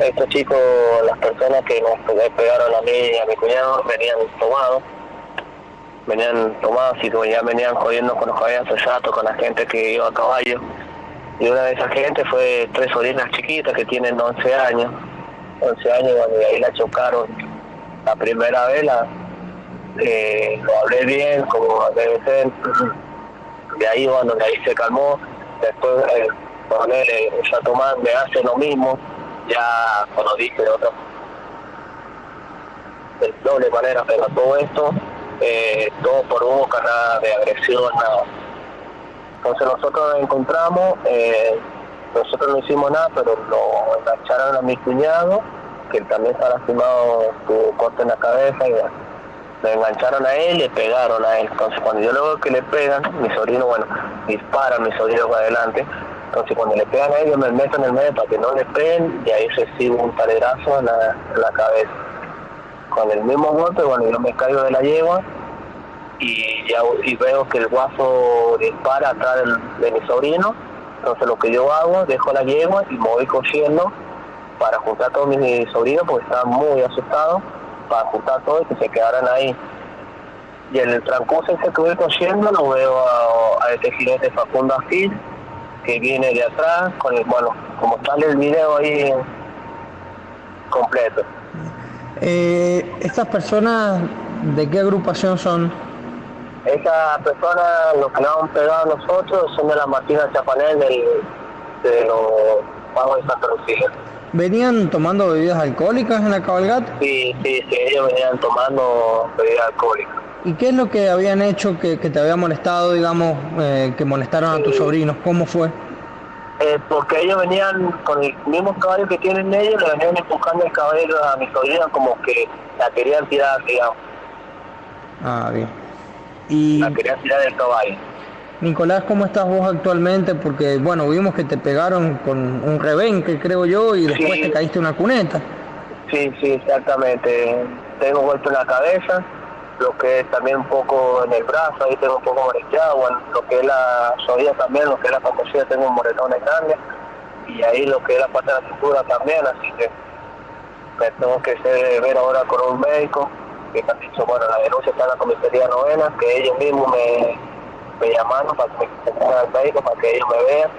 estos chicos, las personas que nos pegaron a mí y a mi cuñado, venían tomados, venían tomados y ya venían jodiendo con los caballos rato, con la gente que iba a caballo. Y una de esas gente fue tres sobrinas chiquitas que tienen 11 años, 11 años, y ahí la chocaron la primera vez, la, eh, lo hablé bien, como debe ser, de ahí bueno, de ahí se calmó, después eh, ponerle, ya Tomás me hace lo mismo, ya cuando dije de otra de doble manera, pero todo esto, eh, todo por boca, nada de agresión, nada. Entonces nosotros nos encontramos, eh, nosotros no hicimos nada, pero lo engancharon a mi cuñado, que también está lastimado, tuvo corte en la cabeza y le engancharon a él y le pegaron a él. Entonces cuando yo luego que le pegan, mi sobrino, bueno, dispara a mi sobrino para adelante, entonces cuando le pegan a ellos me meto en el medio para que no le peguen y ahí recibo un talerazo en la, en la cabeza. Con el mismo golpe, bueno, yo me caigo de la yegua y ya y veo que el guaso dispara atrás de mi sobrino. Entonces lo que yo hago, dejo la yegua y me voy cogiendo para juntar a todos mis sobrinos porque estaban muy asustados, para juntar todo y que se quedaran ahí. Y en el transcurso que voy cogiendo lo veo a, a este jinete Facundo Gil que viene de atrás, con el, bueno, como sale el video ahí completo. Eh, ¿Estas personas de qué agrupación son? Esas personas, los que nos han pegado a nosotros, son de la Martina Chapanel del, de los pagos de Santa Lucía. ¿Venían tomando bebidas alcohólicas en la cabalgata? Sí, sí, sí, ellos venían tomando bebidas alcohólicas. ¿Y qué es lo que habían hecho que, que te había molestado, digamos, eh, que molestaron a tus sobrinos? ¿Cómo fue? Eh, porque ellos venían con el mismo caballo que tienen ellos, le venían empujando el caballo a mi sobrina como que la querían tirar, digamos. Ah, bien. Y La querían tirar del caballo. Nicolás, ¿cómo estás vos actualmente? Porque, bueno, vimos que te pegaron con un rebenque, creo yo, y después Sí. te caíste una cuneta. Sí, sí, exactamente. Tengo golpe en la cabeza, lo que es también un poco en el brazo, ahí tengo un poco bueno, lo que es la rodilla también, lo que es la pantalla tengo un moretón grande, y ahí lo que es la parte de la cintura también, así que me tengo que ver ahora con un médico, que me han dicho, bueno, la denuncia está en la comisaría novena, que ellos mismos me, me llamaron para que me al médico, para que ellos me vean,